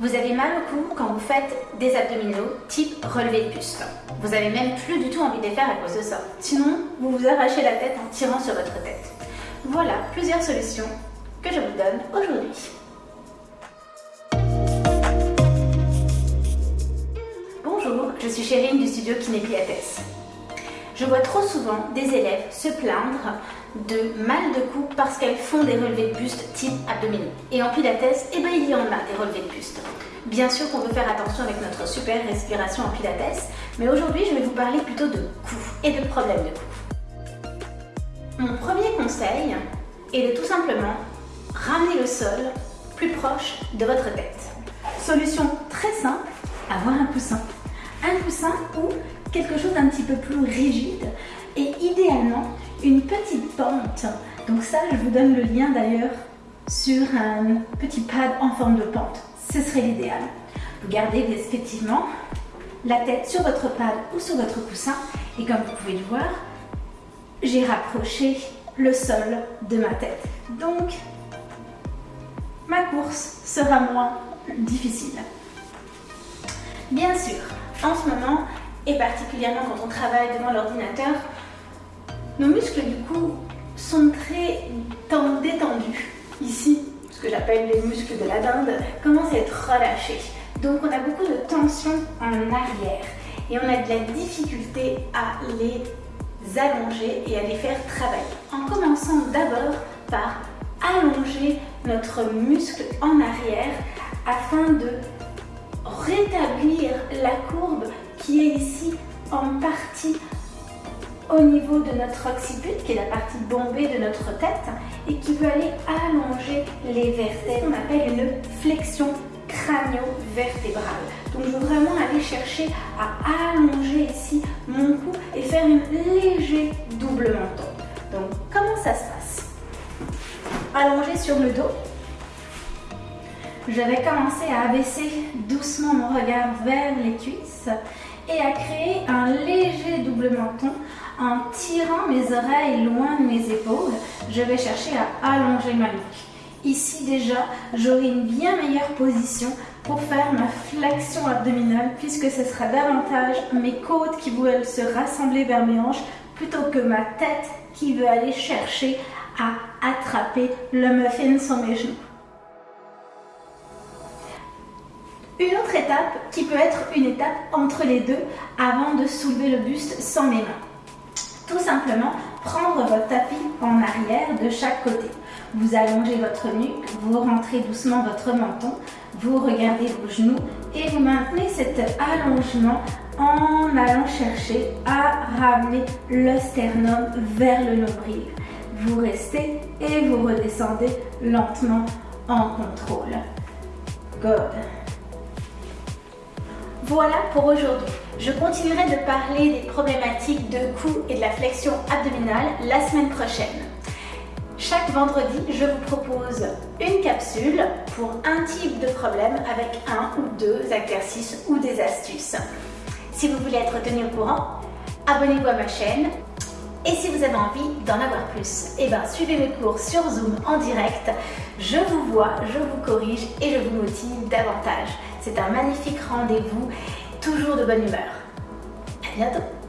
Vous avez mal au cou quand vous faites des abdominaux type relevé de buste. Vous avez même plus du tout envie de les faire à cause de ça. Sinon, vous vous arrachez la tête en tirant sur votre tête. Voilà plusieurs solutions que je vous donne aujourd'hui. Bonjour, je suis Chérine du studio Kiné Pilates. Je vois trop souvent des élèves se plaindre de mal de cou parce qu'elles font des relevés de buste type abdominaux. Et en pilates, eh ben, il y en a des relevés de buste. Bien sûr qu'on veut faire attention avec notre super respiration en pilates, mais aujourd'hui je vais vous parler plutôt de cou et de problèmes de cou. Mon premier conseil est de tout simplement ramener le sol plus proche de votre tête. Solution très simple, avoir un coussin. Un coussin ou quelque chose d'un petit peu plus rigide et idéalement une petite pente. Donc ça, je vous donne le lien d'ailleurs sur un petit pad en forme de pente. Ce serait l'idéal. Vous gardez respectivement la tête sur votre pad ou sur votre coussin et comme vous pouvez le voir, j'ai rapproché le sol de ma tête. Donc, ma course sera moins difficile. Bien sûr, en ce moment, et particulièrement quand on travaille devant l'ordinateur, nos muscles du cou sont très détendus. Ici, ce que j'appelle les muscles de la dinde, commencent à être relâchés. Donc on a beaucoup de tension en arrière et on a de la difficulté à les allonger et à les faire travailler. En commençant d'abord par allonger notre muscle en arrière afin de rétablir la courbe qui est ici en partie au niveau de notre occiput, qui est la partie bombée de notre tête, et qui veut aller allonger les vertèbres. On appelle une flexion crânio-vertébrale. Donc je veux vraiment aller chercher à allonger ici mon cou et faire un léger double menton. Donc comment ça se passe? Allonger sur le dos. Je vais commencer à abaisser doucement mon regard vers les cuisses et à créer un léger double menton en tirant mes oreilles loin de mes épaules. Je vais chercher à allonger ma nuque. Ici déjà, j'aurai une bien meilleure position pour faire ma flexion abdominale puisque ce sera davantage mes côtes qui vont se rassembler vers mes hanches plutôt que ma tête qui veut aller chercher à attraper le muffin sur mes genoux. Une autre étape qui peut être une étape entre les deux avant de soulever le buste sans mes mains. Tout simplement, prendre votre tapis en arrière de chaque côté. Vous allongez votre nuque, vous rentrez doucement votre menton, vous regardez vos genoux et vous maintenez cet allongement en allant chercher à ramener le sternum vers le nombril. Vous restez et vous redescendez lentement en contrôle. Good. Voilà pour aujourd'hui. Je continuerai de parler des problématiques de cou et de la flexion abdominale la semaine prochaine. Chaque vendredi, je vous propose une capsule pour un type de problème avec un ou deux exercices ou des astuces. Si vous voulez être tenu au courant, abonnez-vous à ma chaîne. Et si vous avez envie d'en avoir plus, eh ben, suivez mes cours sur Zoom en direct. Je vous vois, je vous corrige et je vous motive davantage. C'est un magnifique rendez-vous, toujours de bonne humeur. À bientôt